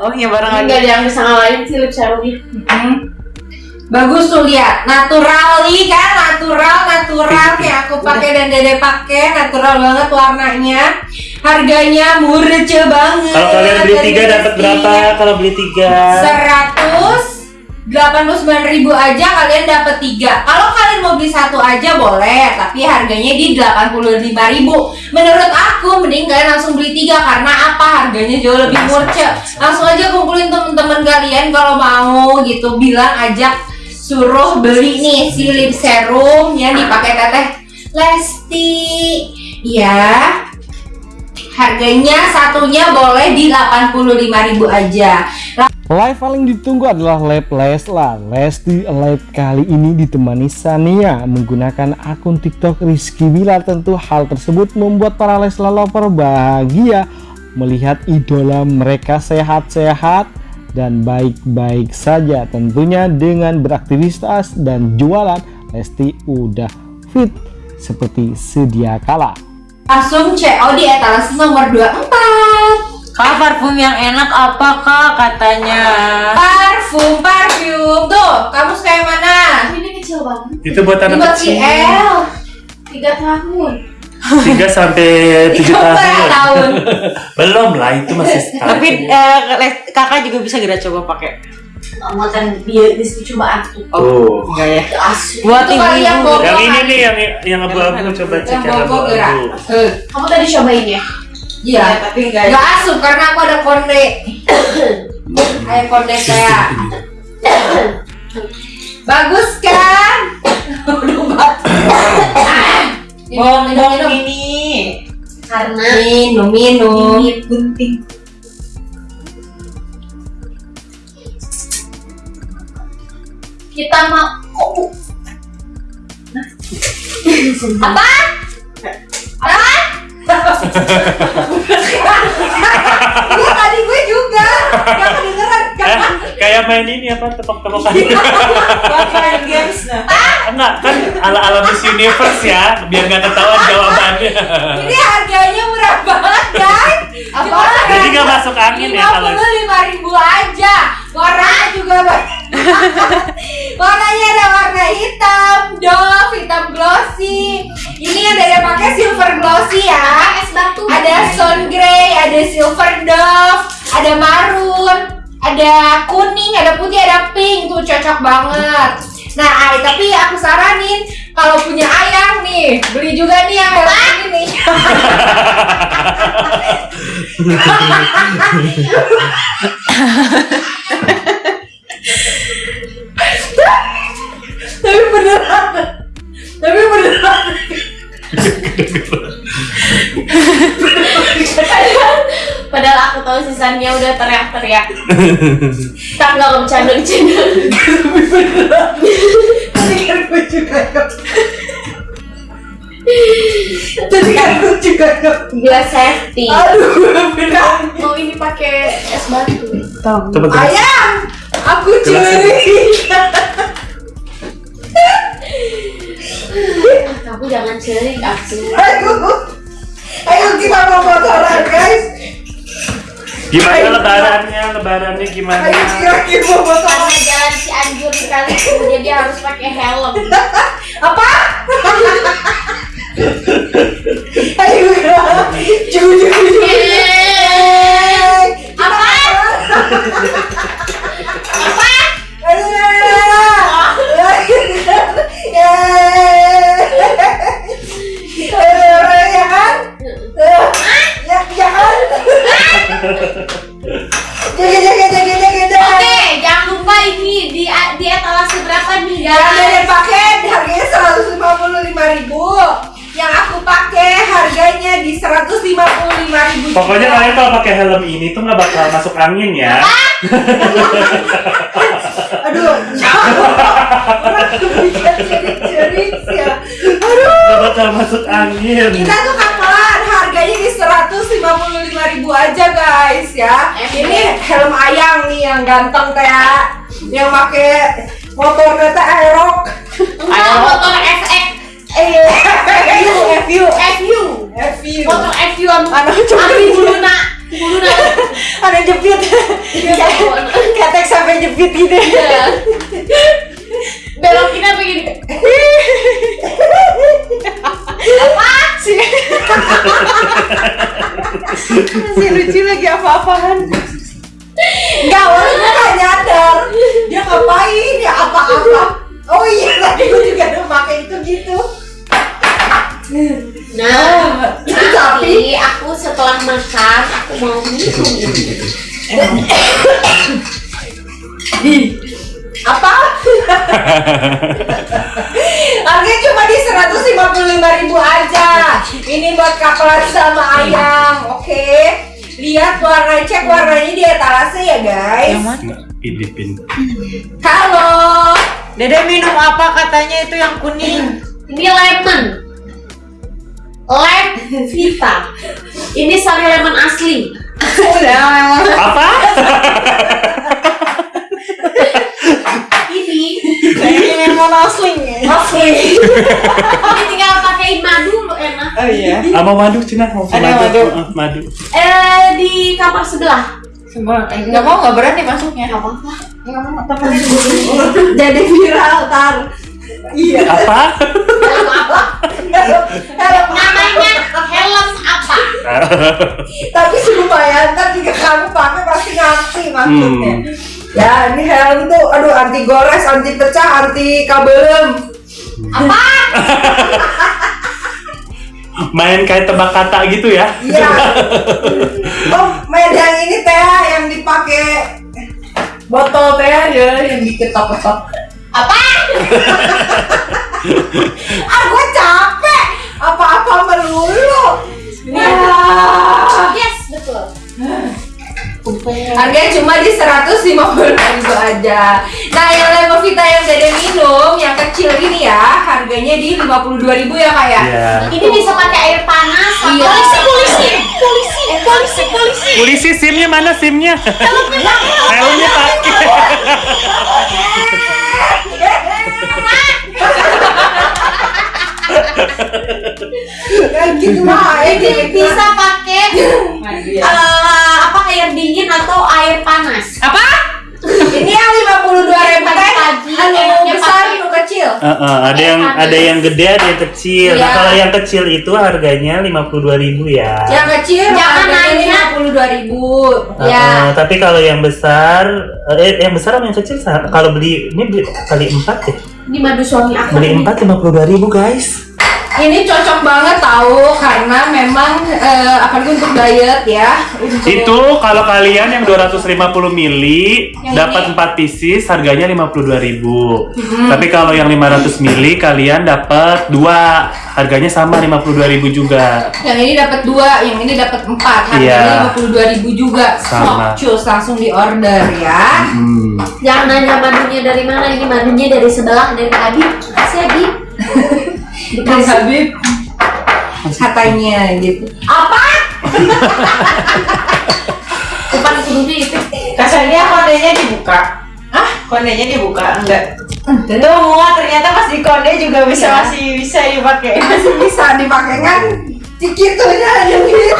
Oh iya bareng lagi. Enggak ada yang bisa ngalahin sih lip serumnya. Hmm. Bagus tuh lihat, natural nih kan, natural, natural kayak aku pakai dan dede pakai, natural banget warnanya. Harganya murah banget. Kalau kalian beli tiga dapat berapa? Kalau beli tiga, Seratus delapan puluh sembilan ribu aja kalian dapat tiga. Kalau kalian mau beli satu aja boleh, tapi harganya di delapan puluh lima ribu. Menurut aku mending kalian langsung beli tiga karena apa? Harganya jauh lebih murah. Langsung aja kumpulin temen-temen kalian kalau mau gitu bilang ajak suruh beli nih si lip serum yang dipakai teteh Lesti. Ya, harganya satunya boleh di 85.000 aja. Live paling ditunggu adalah Lab Leslar. Lesti Live kali ini ditemani Sania menggunakan akun TikTok Rizky Bilar. Tentu hal tersebut membuat para Leslar lover bahagia melihat idola mereka sehat-sehat dan baik-baik saja. Tentunya dengan beraktivitas dan jualan, Lesti udah fit seperti sedia kala. Langsung CO di etalase nomor 24. Kak parfum yang enak apa kak katanya? Parfum, parfum. Tuh, kamu suka yang mana? Ini kecil banget. itu buat Ini anak buat kecil. IL. Tiga tahun. 3 sampai 7 Tiga tahun. tahun. Belum lah, itu masih setahun. Tapi eh, kakak juga bisa gak coba pakai? Kan dia di coba aku. Tuh. Enggak ya? Asli. Buat kali yang Yang ini nih yang yang abu-abu coba cek Yang gerak. abu-abu. Eh, Kamu tadi cobain ya? Iya. tapi enggak. Gak asup karena aku ada konde. Ayo konde saya. Bagus kan? Minum, Bongbong minum. ini. Karena Minum, minum. ini gunting. Kita mau oh? Apa? Iya tadi gue juga. Gak kedengeran. Eh, kayak main ini apa tepok-tepokan. Buat main games nah. Enggak, kan ala-ala Miss Universe ya, biar nggak ketahuan jawabannya. Ini harganya murah banget guys. Apa? Jadi nggak masuk angin ya kalau Lima lima ribu aja. Warnanya juga banyak. Warnanya ada warna hitam ada maroon, ada kuning, ada putih, ada pink tuh cocok banget. Nah, Ai, tapi aku saranin kalau punya ayang nih, beli juga nih yang helm ini nih. teriak-teriak. Tak nggak bercanda-bercanda. Tadi kan gue juga nggak- Tadi kan gue juga nggak- Gelas safety. Aduh, beneran. Mau ini pakai es batu. Ayang, aku curiga. Kamu jangan cerik aku. Ayo, ayo kita mau motoran guys. Gimana lebarannya? Lebarannya gimana? Kita mau. Karena jalan Cianjur kali itu jadi harus pakai helm. Apa? Oke, jangan lupa ini di di etalase berapa nih Yang dari guys? pakai harganya 155 ribu. Yang aku pakai harganya di 155 ribu. Pokoknya kalian kalau pakai helm ini tuh nggak bakal masuk angin ya. Aduh, orang cerik ya. Aduh. Nggak bakal masuk angin. Kita tuh kapan harganya di 155 ribu aja guys ya. Ini helm ayang nih yang ganteng teh ya. Yang pakai motor teh aerok. Enggak, motor FX, Eh, FU, FU, FU, FU. motor FU ambil dulu nak. Kudu naon? Ada jepit. Ketek sampai jepit gitu. Iya. Belokin apa gini? Si lucu lagi apa-apaan. Enggak, orang gue gak nyadar Dia ngapain ya apa-apa Oh iya, tadi gue juga udah pakai itu gitu Nah, Tapi- aku setelah makan aku mau minum. Apa? Harganya cuma di 155 ribu aja Ini buat kapelan sama ayam, oke Lihat warna, cek warnanya di etalase ya guys Yang mana? Filipin. Halo Dede minum apa katanya itu yang kuning? Ini lemon. Lem Vita. Ini sari lemon asli. Udah. Apa? Ini Ini mau nasling ya. Asli ini tinggal pakein madu lo enak. Oh iya. Ah, mau madu Cina, mau Ada madu. madu. Ah, madu. Eh di kamar sebelah. Semua enggak mau enggak berani masuknya. Gak apa-apa. Jadi viral tar Iya Apa? Helm apa? Namanya helm apa? Tapi lumayan ntar juga kamu pakai pasti ngerti maksudnya Ya ini helm tuh aduh anti gores, anti pecah, anti kabelem Apa? Main kayak tebak kata gitu ya? Iya Oh main yang ini teh yang dipakai botol teh ya yang diketok-ketok Apa? Ah Harganya cuma di 150 ribu aja Nah yang Lemovita yang Dede minum Yang kecil ini ya Harganya di 52 ribu ya kak ya Iya. Ini bisa pakai air panas. Iya. Polisi, polisi, polisi, polisi, polisi. Polisi SIM-nya mana SIM-nya? Helmnya pakai. Kayak gitu lah Ini bisa pakai apa air dingin atau air panas. Ini yang 52 ribu Pagi-pagi, Anu enaknya besar, anu kecil Heeh, ada yang ada yang gede, ada yang kecil. Nah, Iya. kalau yang kecil itu harganya 52.000 ya. Yang kecil Jangan nanya. 52 ribu Ya tapi kalau yang besar, eh yang besar sama yang kecil kalau beli ini beli kali empat ya. Ini madu suami aku. Beli empat 52.000 guys. Ini cocok banget tahu Karena memang eh, Apalagi untuk diet ya untuk Itu kalau kalian yang 250 mili Yang dapat ini? 4 pieces harganya 52.000. Hmm. Tapi kalau yang 500 mili kalian dapat dua harganya sama 52.000 juga. Yang ini dapat dua, yang ini dapat empat. Iya. Harganya lima puluh dua ribu juga. Sama. Cus langsung di order ya. Hmm. Jangan nanya madunya dari mana, ini madunya dari sebelah dari Habib. Kasih Habib. Dari Habib katanya gitu. Apa? Depan kudunya itu. Kasarnya kondenya dibuka. Ah, kondenya dibuka enggak? Tentu muat ternyata pas di konde juga bisa Iya. masih bisa dipakai. Masih bisa dipakai kan? Cikitunya aja gitu.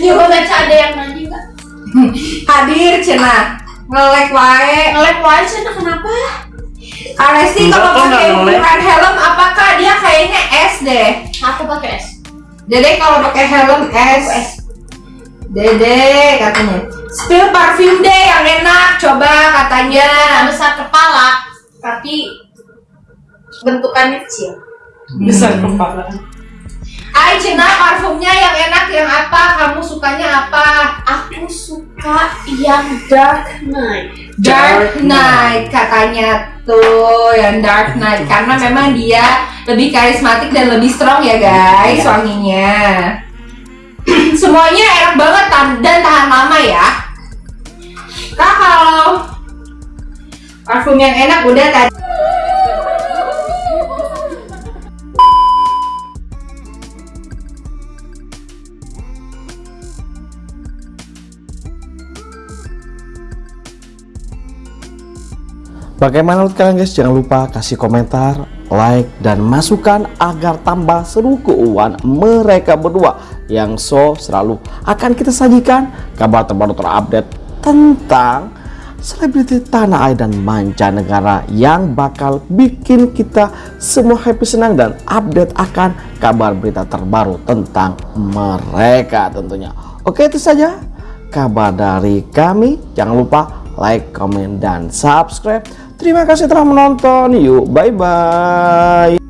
Coba baca ada yang nanya nggak? Hadir cina ngelek wae. Ngelek wae Cina kenapa? Aresti Enggak kalau pakai ukuran helm apakah dia kayaknya S deh. Aku pakai es. Dede kalau pakai helm S. Dede katanya. Spill parfum deh yang enak coba katanya. besar kepala, tapi bentukannya kecil. Besar kepala. Ay Cina parfumnya yang enak yang apa? Kamu sukanya apa? Aku suka yang dark night. Dark Knight katanya tuh yang Dark Knight karena memang dia lebih karismatik dan lebih strong ya guys wanginya. Semuanya enak banget dan tahan lama ya. Kak kalau parfum yang enak udah tadi. Bagaimana menurut kalian guys? Jangan lupa kasih komentar, like, dan masukan agar tambah seru keuangan mereka berdua yang so selalu akan kita sajikan kabar terbaru terupdate tentang selebriti tanah air dan mancanegara yang bakal bikin kita semua happy senang dan update akan kabar berita terbaru tentang mereka tentunya. Oke itu saja kabar dari kami. Jangan lupa like, comment, dan subscribe. Terima kasih telah menonton. Yuk, bye-bye.